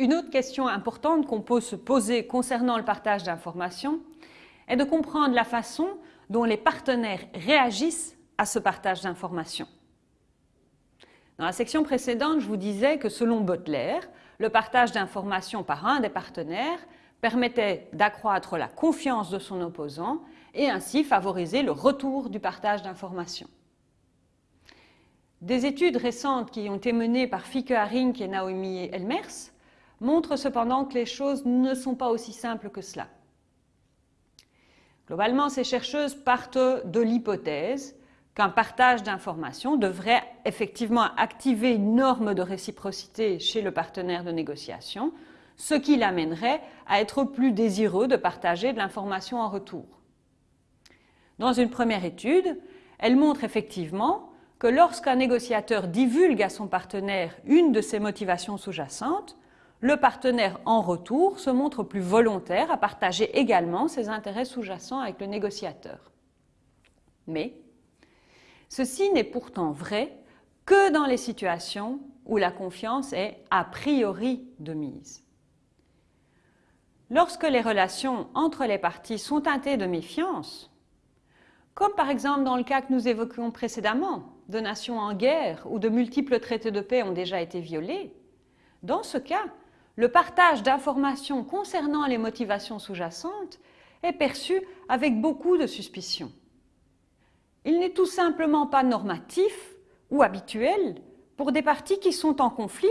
Une autre question importante qu'on peut se poser concernant le partage d'informations est de comprendre la façon dont les partenaires réagissent à ce partage d'informations. Dans la section précédente, je vous disais que selon Butler, le partage d'informations par un des partenaires permettait d'accroître la confiance de son opposant et ainsi favoriser le retour du partage d'informations. Des études récentes qui ont été menées par Fike Haring et Naomi Elmers montrent cependant que les choses ne sont pas aussi simples que cela. Globalement, ces chercheuses partent de l'hypothèse qu'un partage d'informations devrait effectivement activer une norme de réciprocité chez le partenaire de négociation, ce qui l'amènerait à être plus désireux de partager de l'information en retour. Dans une première étude, elle montre effectivement que lorsqu'un négociateur divulgue à son partenaire une de ses motivations sous-jacentes, le partenaire en retour se montre plus volontaire à partager également ses intérêts sous-jacents avec le négociateur. Mais ceci n'est pourtant vrai que dans les situations où la confiance est a priori de mise. Lorsque les relations entre les parties sont teintées de méfiance, comme par exemple dans le cas que nous évoquions précédemment, de nations en guerre ou de multiples traités de paix ont déjà été violés, dans ce cas, le partage d'informations concernant les motivations sous-jacentes est perçu avec beaucoup de suspicion. Il n'est tout simplement pas normatif ou habituel pour des parties qui sont en conflit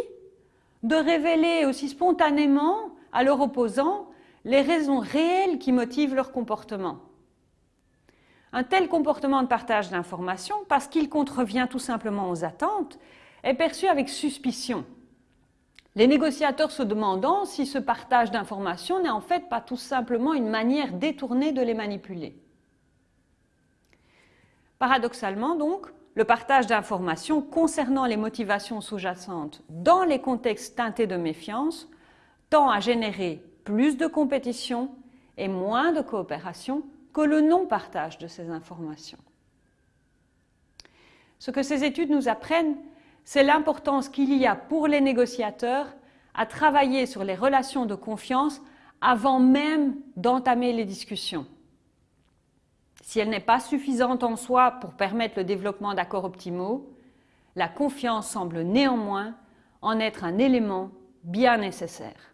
de révéler aussi spontanément à leur opposant les raisons réelles qui motivent leur comportement. Un tel comportement de partage d'informations, parce qu'il contrevient tout simplement aux attentes, est perçu avec suspicion les négociateurs se demandant si ce partage d'informations n'est en fait pas tout simplement une manière détournée de les manipuler. Paradoxalement donc, le partage d'informations concernant les motivations sous-jacentes dans les contextes teintés de méfiance tend à générer plus de compétition et moins de coopération que le non-partage de ces informations. Ce que ces études nous apprennent, c'est l'importance qu'il y a pour les négociateurs à travailler sur les relations de confiance avant même d'entamer les discussions. Si elle n'est pas suffisante en soi pour permettre le développement d'accords optimaux, la confiance semble néanmoins en être un élément bien nécessaire.